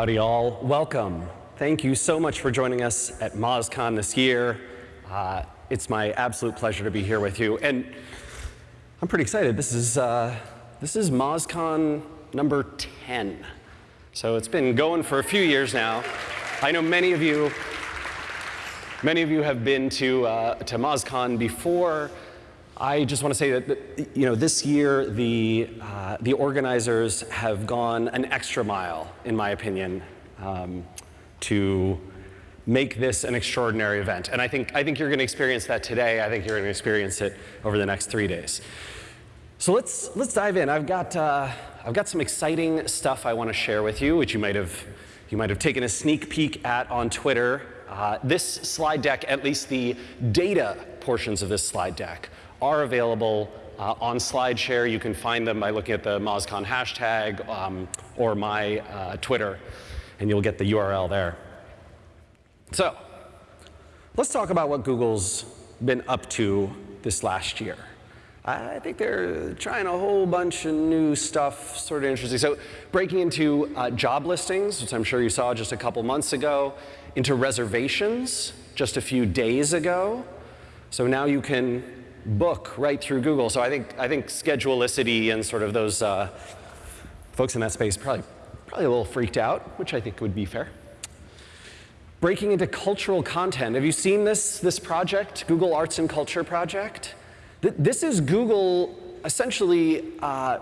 Howdy all, welcome. Thank you so much for joining us at MozCon this year. Uh, it's my absolute pleasure to be here with you. And I'm pretty excited. This is, uh, this is MozCon number 10. So it's been going for a few years now. I know many of you, many of you have been to, uh, to MozCon before. I just want to say that, you know, this year the, uh, the organizers have gone an extra mile, in my opinion, um, to make this an extraordinary event. And I think, I think you're going to experience that today. I think you're going to experience it over the next three days. So let's, let's dive in. I've got, uh, I've got some exciting stuff I want to share with you, which you might have, you might have taken a sneak peek at on Twitter. Uh, this slide deck, at least the data portions of this slide deck, are available uh, on SlideShare. You can find them by looking at the MozCon hashtag um, or my uh, Twitter, and you'll get the URL there. So let's talk about what Google's been up to this last year. I think they're trying a whole bunch of new stuff, sort of interesting. So breaking into uh, job listings, which I'm sure you saw just a couple months ago, into reservations just a few days ago. So now you can book right through Google. So I think, I think Schedulicity and sort of those uh, folks in that space probably, probably a little freaked out, which I think would be fair. Breaking into cultural content. Have you seen this, this project, Google Arts and Culture Project? Th this is Google essentially uh,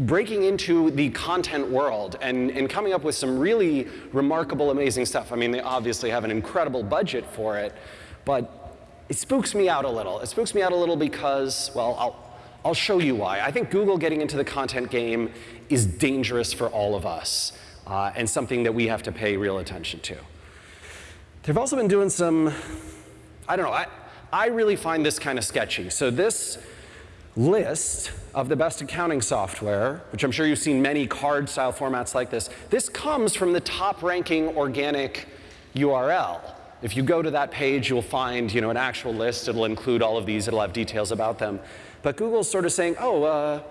breaking into the content world and, and coming up with some really remarkable, amazing stuff. I mean, they obviously have an incredible budget for it, but it spooks me out a little. It spooks me out a little because, well, I'll, I'll show you why. I think Google getting into the content game is dangerous for all of us uh, and something that we have to pay real attention to. They've also been doing some, I don't know, I, I really find this kind of sketchy. So this list of the best accounting software, which I'm sure you've seen many card style formats like this, this comes from the top ranking organic URL. If you go to that page, you'll find you know, an actual list. It'll include all of these. It'll have details about them. But Google's sort of saying, oh, uh,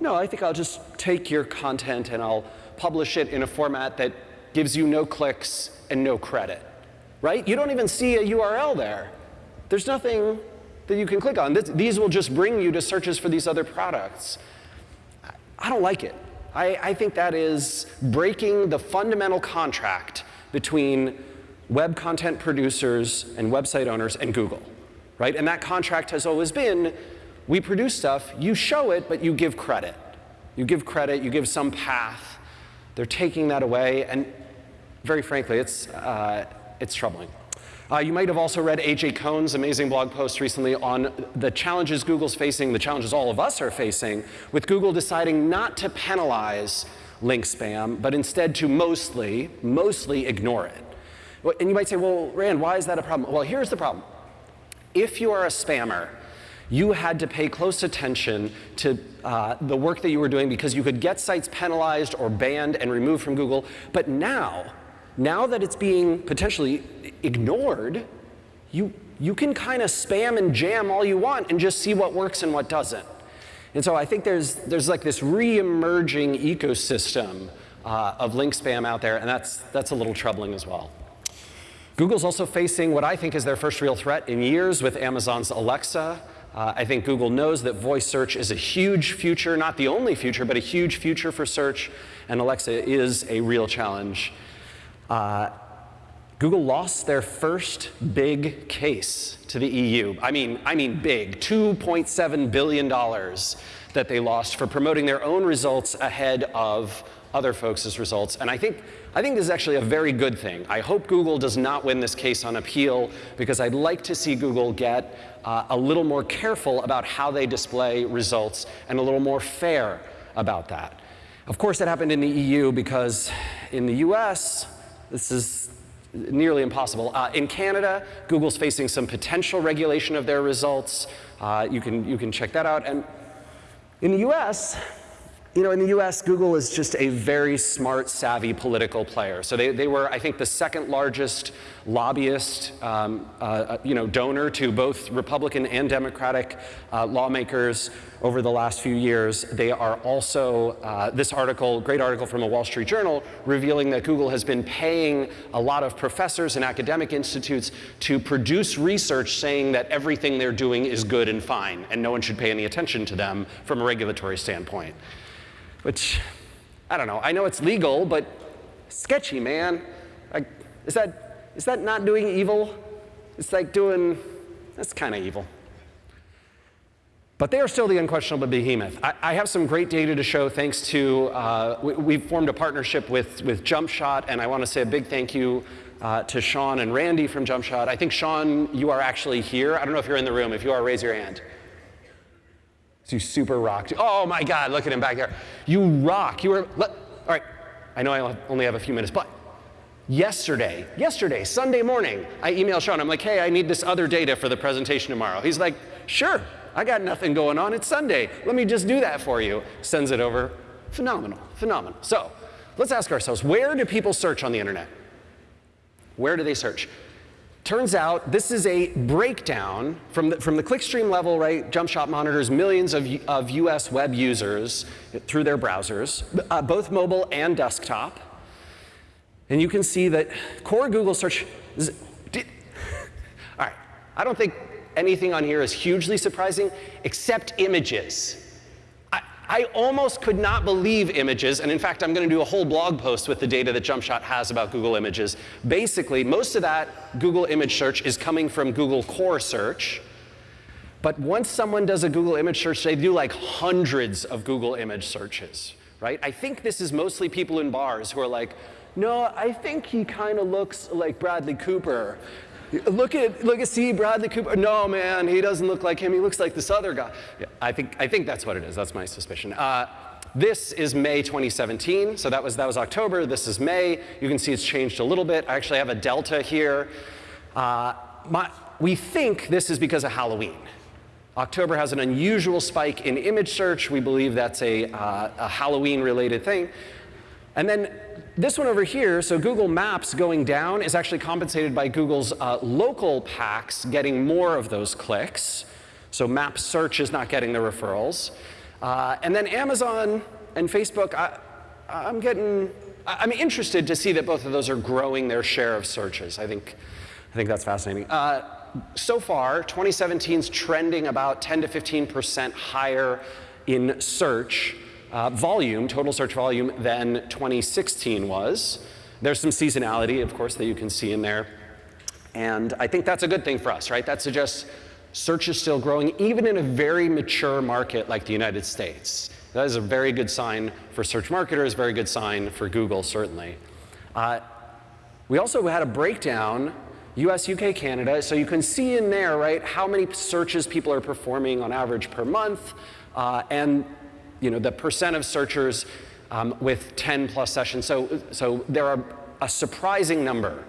no, I think I'll just take your content and I'll publish it in a format that gives you no clicks and no credit, right? You don't even see a URL there. There's nothing that you can click on. This, these will just bring you to searches for these other products. I don't like it. I, I think that is breaking the fundamental contract between web content producers and website owners and Google, right? And that contract has always been, we produce stuff, you show it, but you give credit. You give credit, you give some path. They're taking that away, and very frankly, it's, uh, it's troubling. Uh, you might have also read AJ Kohn's amazing blog post recently on the challenges Google's facing, the challenges all of us are facing, with Google deciding not to penalize link spam, but instead to mostly, mostly ignore it. And you might say, well, Rand, why is that a problem? Well, here's the problem. If you are a spammer, you had to pay close attention to uh, the work that you were doing because you could get sites penalized or banned and removed from Google. But now, now that it's being potentially ignored, you, you can kind of spam and jam all you want and just see what works and what doesn't. And so I think there's, there's like this re-emerging ecosystem uh, of link spam out there, and that's, that's a little troubling as well. Google's also facing what I think is their first real threat in years with Amazon's Alexa. Uh, I think Google knows that voice search is a huge future, not the only future, but a huge future for search, and Alexa is a real challenge. Uh, Google lost their first big case to the EU. I mean, I mean big, $2.7 billion that they lost for promoting their own results ahead of other folks' results. And I think, I think this is actually a very good thing. I hope Google does not win this case on appeal because I'd like to see Google get uh, a little more careful about how they display results and a little more fair about that. Of course, that happened in the EU because in the US, this is nearly impossible. Uh, in Canada, Google's facing some potential regulation of their results. Uh, you, can, you can check that out. And in the US, you know, in the US, Google is just a very smart, savvy political player. So they, they were, I think, the second largest lobbyist, um, uh, uh, you know, donor to both Republican and Democratic uh, lawmakers over the last few years. They are also, uh, this article, great article from a Wall Street Journal, revealing that Google has been paying a lot of professors and academic institutes to produce research saying that everything they're doing is good and fine, and no one should pay any attention to them from a regulatory standpoint which, I don't know, I know it's legal, but sketchy, man. Like, is that, is that not doing evil? It's like doing, that's kind of evil. But they are still the unquestionable behemoth. I, I, have some great data to show thanks to, uh, we, have formed a partnership with, with JumpShot, and I want to say a big thank you uh, to Sean and Randy from JumpShot. I think, Sean, you are actually here. I don't know if you're in the room. If you are, raise your hand. You super rocked. Oh my God, look at him back there. You rock. You were, all right, I know I only have a few minutes, but yesterday, yesterday, Sunday morning, I emailed Sean. I'm like, hey, I need this other data for the presentation tomorrow. He's like, sure, I got nothing going on. It's Sunday. Let me just do that for you. Sends it over. Phenomenal, phenomenal. So let's ask ourselves, where do people search on the internet? Where do they search? Turns out this is a breakdown from the, from the clickstream level, right? JumpShot monitors millions of, of US web users through their browsers, uh, both mobile and desktop. And you can see that core Google search, is, did, all right, I don't think anything on here is hugely surprising except images. I almost could not believe images, and in fact, I'm going to do a whole blog post with the data that JumpShot has about Google Images. Basically, most of that Google image search is coming from Google Core Search. But once someone does a Google image search, they do like hundreds of Google image searches, right? I think this is mostly people in bars who are like, no, I think he kind of looks like Bradley Cooper. Look at, look at, see Bradley Cooper. No, man, he doesn't look like him. He looks like this other guy. Yeah, I, think, I think that's what it is. That's my suspicion. Uh, this is May 2017. So that was, that was October. This is May. You can see it's changed a little bit. I actually have a delta here. Uh, my, we think this is because of Halloween. October has an unusual spike in image search. We believe that's a, uh, a Halloween-related thing. And then this one over here, so Google Maps going down is actually compensated by Google's uh, local packs getting more of those clicks. So map search is not getting the referrals. Uh, and then Amazon and Facebook, I, I'm getting, I'm interested to see that both of those are growing their share of searches. I think, I think that's fascinating. Uh, so far, 2017 is trending about 10 to 15% higher in search uh, volume, total search volume, than 2016 was. There's some seasonality, of course, that you can see in there. And I think that's a good thing for us, right? That suggests search is still growing, even in a very mature market like the United States. That is a very good sign for search marketers, very good sign for Google, certainly. Uh, we also had a breakdown, US, UK, Canada, so you can see in there, right, how many searches people are performing on average per month, uh, and you know, the percent of searchers um, with 10 plus sessions. So, so there are a surprising number,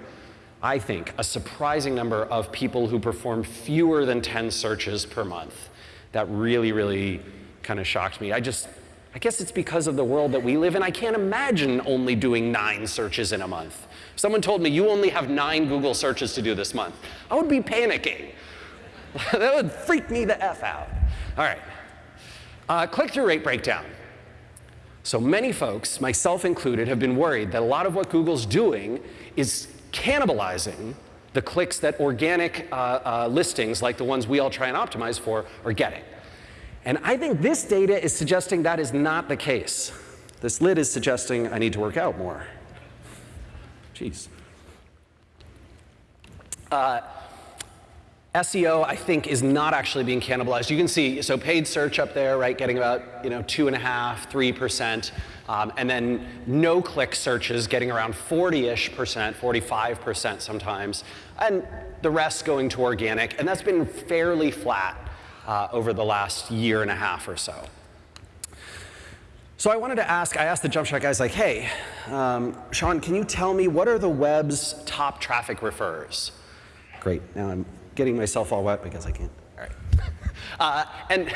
I think, a surprising number of people who perform fewer than 10 searches per month. That really, really kind of shocked me. I just, I guess it's because of the world that we live in. I can't imagine only doing nine searches in a month. Someone told me, you only have nine Google searches to do this month. I would be panicking. that would freak me the F out. All right. Uh, Click-through rate breakdown. So many folks, myself included, have been worried that a lot of what Google's doing is cannibalizing the clicks that organic uh, uh, listings, like the ones we all try and optimize for, are getting. And I think this data is suggesting that is not the case. This lid is suggesting I need to work out more. Jeez. SEO, I think, is not actually being cannibalized. You can see, so paid search up there, right, getting about, you know, two and a half, three percent, um, and then no-click searches getting around 40-ish percent, 45 percent sometimes, and the rest going to organic, and that's been fairly flat uh, over the last year and a half or so. So I wanted to ask, I asked the JumpShot guys like, hey, um, Sean, can you tell me what are the web's top traffic referrers? Great, now I'm getting myself all wet because I can't. All right. Uh, and,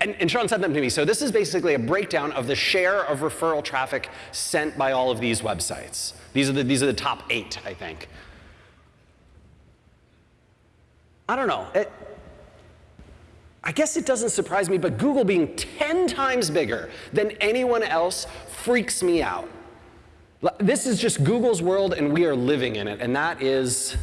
and, and Sean sent them to me. So this is basically a breakdown of the share of referral traffic sent by all of these websites. These are the, these are the top eight, I think. I don't know. It, I guess it doesn't surprise me, but Google being 10 times bigger than anyone else freaks me out. This is just Google's world and we are living in it, and that is,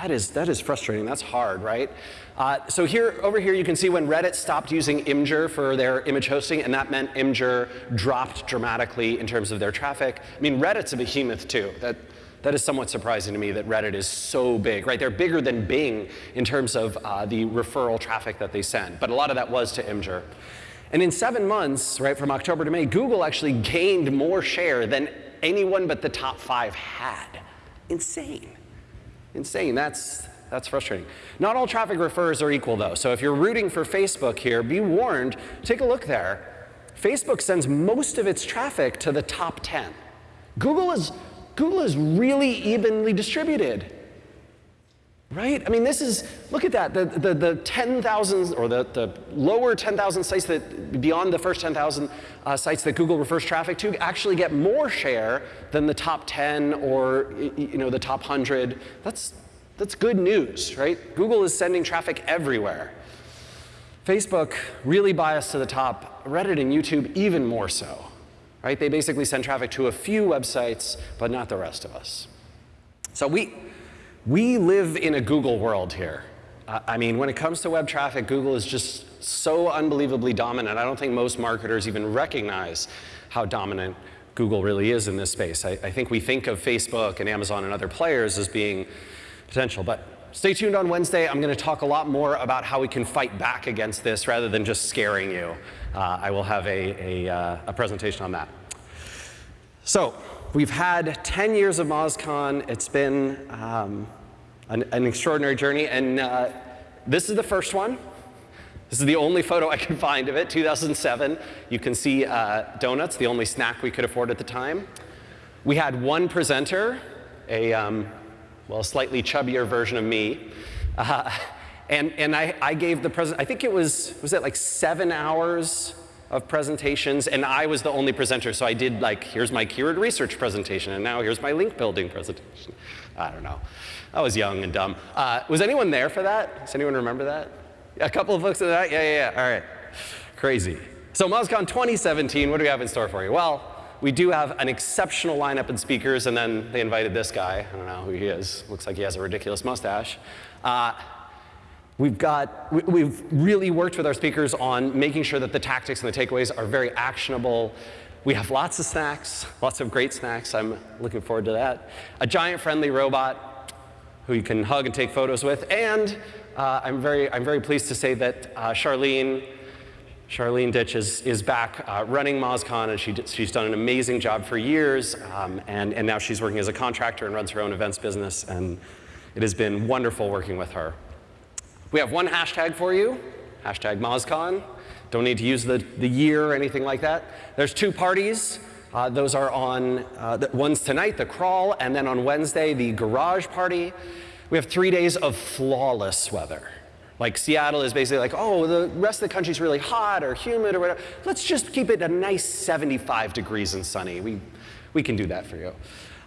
that is, that is frustrating, that's hard, right? Uh, so here, over here you can see when Reddit stopped using Imgur for their image hosting, and that meant Imgur dropped dramatically in terms of their traffic. I mean, Reddit's a behemoth too. That, that is somewhat surprising to me that Reddit is so big, right? They're bigger than Bing in terms of uh, the referral traffic that they send, but a lot of that was to Imgur. And in seven months, right, from October to May, Google actually gained more share than anyone but the top five had. Insane. Insane. That's, that's frustrating. Not all traffic refers are equal, though. So if you're rooting for Facebook here, be warned, take a look there. Facebook sends most of its traffic to the top 10. Google is Google is really evenly distributed. Right? I mean, this is, look at that, the, the, the 10,000 or the, the lower 10,000 sites that, beyond the first 10,000 uh, sites that Google refers traffic to actually get more share than the top 10 or, you know, the top 100. That's, that's good news, right? Google is sending traffic everywhere. Facebook really biased to the top, Reddit and YouTube even more so right? They basically send traffic to a few websites, but not the rest of us. So we, we live in a Google world here. I mean, when it comes to web traffic, Google is just so unbelievably dominant. I don't think most marketers even recognize how dominant Google really is in this space. I, I think we think of Facebook and Amazon and other players as being potential, but stay tuned on Wednesday. I'm going to talk a lot more about how we can fight back against this rather than just scaring you uh, I will have a, a, uh, a, presentation on that. So we've had 10 years of MozCon. It's been um, an, an, extraordinary journey, and uh, this is the first one. This is the only photo I can find of it, 2007. You can see uh, donuts, the only snack we could afford at the time. We had one presenter, a um, well, slightly chubbier version of me. Uh, and, and I, I gave the present, I think it was, was it like seven hours of presentations, and I was the only presenter, so I did like, here's my keyword research presentation, and now here's my link building presentation. I don't know. I was young and dumb. Uh, was anyone there for that? Does anyone remember that? A couple of folks of that? Yeah, yeah, yeah, all right. Crazy. So MozCon 2017, what do we have in store for you? Well, we do have an exceptional lineup of speakers, and then they invited this guy. I don't know who he is. Looks like he has a ridiculous mustache. Uh, We've got, we've really worked with our speakers on making sure that the tactics and the takeaways are very actionable. We have lots of snacks, lots of great snacks. I'm looking forward to that. A giant friendly robot who you can hug and take photos with. And uh, I'm, very, I'm very pleased to say that uh, Charlene, Charlene Ditch is, is back uh, running MozCon, and she, she's done an amazing job for years. Um, and, and now she's working as a contractor and runs her own events business. And it has been wonderful working with her. We have one hashtag for you, hashtag MozCon. Don't need to use the, the year or anything like that. There's two parties. Uh, those are on, uh, the, one's tonight, the crawl, and then on Wednesday, the garage party. We have three days of flawless weather. Like Seattle is basically like, oh, the rest of the country's really hot or humid or whatever. Let's just keep it a nice 75 degrees and sunny. We, we can do that for you.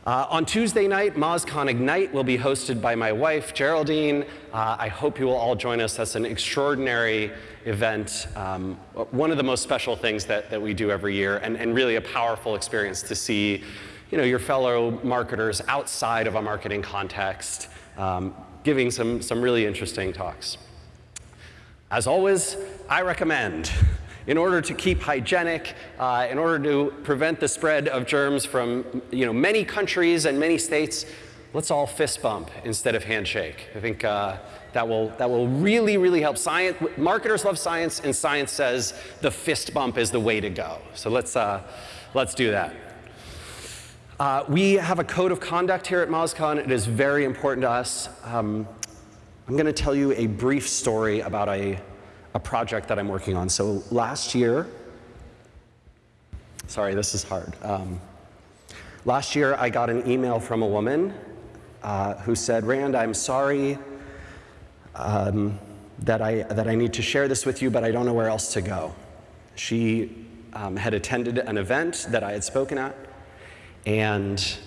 Uh, on Tuesday night, MozCon Ignite will be hosted by my wife, Geraldine. Uh, I hope you will all join us. That's an extraordinary event, um, one of the most special things that, that we do every year, and, and really a powerful experience to see you know, your fellow marketers outside of a marketing context um, giving some, some really interesting talks. As always, I recommend in order to keep hygienic, uh, in order to prevent the spread of germs from you know, many countries and many states, let's all fist bump instead of handshake. I think uh, that, will, that will really, really help. Science, marketers love science, and science says the fist bump is the way to go. So let's, uh, let's do that. Uh, we have a code of conduct here at MozCon. It is very important to us. Um, I'm going to tell you a brief story about a a project that I'm working on. So last year, sorry, this is hard. Um, last year, I got an email from a woman uh, who said, Rand, I'm sorry. Um, that, I, that I need to share this with you, but I don't know where else to go. She um, had attended an event that I had spoken at, and,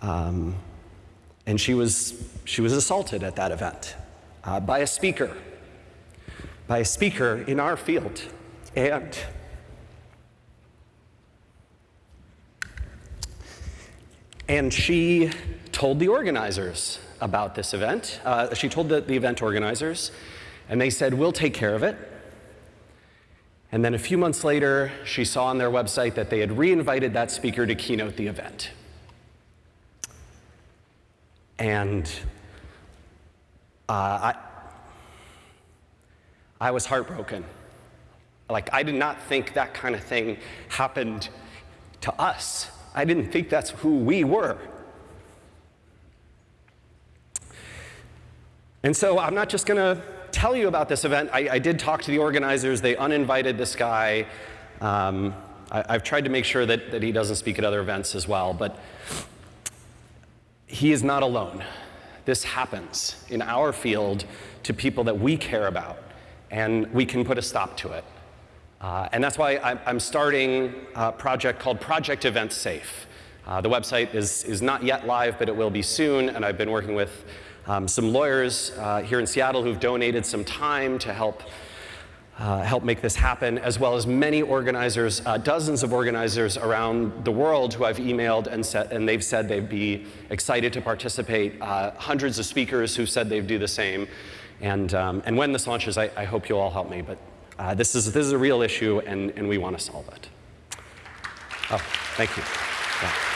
um, and she, was, she was assaulted at that event uh, by a speaker, by a speaker in our field. And And she told the organizers about this event. Uh, she told the, the event organizers, and they said, We'll take care of it. And then a few months later, she saw on their website that they had reinvited that speaker to keynote the event. And uh, I, I was heartbroken. Like, I did not think that kind of thing happened to us. I didn't think that's who we were. And so I'm not just going to tell you about this event. I, I, did talk to the organizers. They uninvited this guy. Um, I, have tried to make sure that, that he doesn't speak at other events as well, but he is not alone. This happens in our field to people that we care about, and we can put a stop to it. Uh, and that's why I'm starting a project called Project Event Safe. Uh, the website is, is not yet live, but it will be soon, and I've been working with um, some lawyers uh, here in Seattle who've donated some time to help uh, help make this happen, as well as many organizers, uh, dozens of organizers around the world who I've emailed and, set, and they've said they'd be excited to participate, uh, hundreds of speakers who said they'd do the same. And, um, and when this launches, I, I hope you'll all help me. But uh, this, is, this is a real issue, and, and we want to solve it. Oh, thank you. Yeah.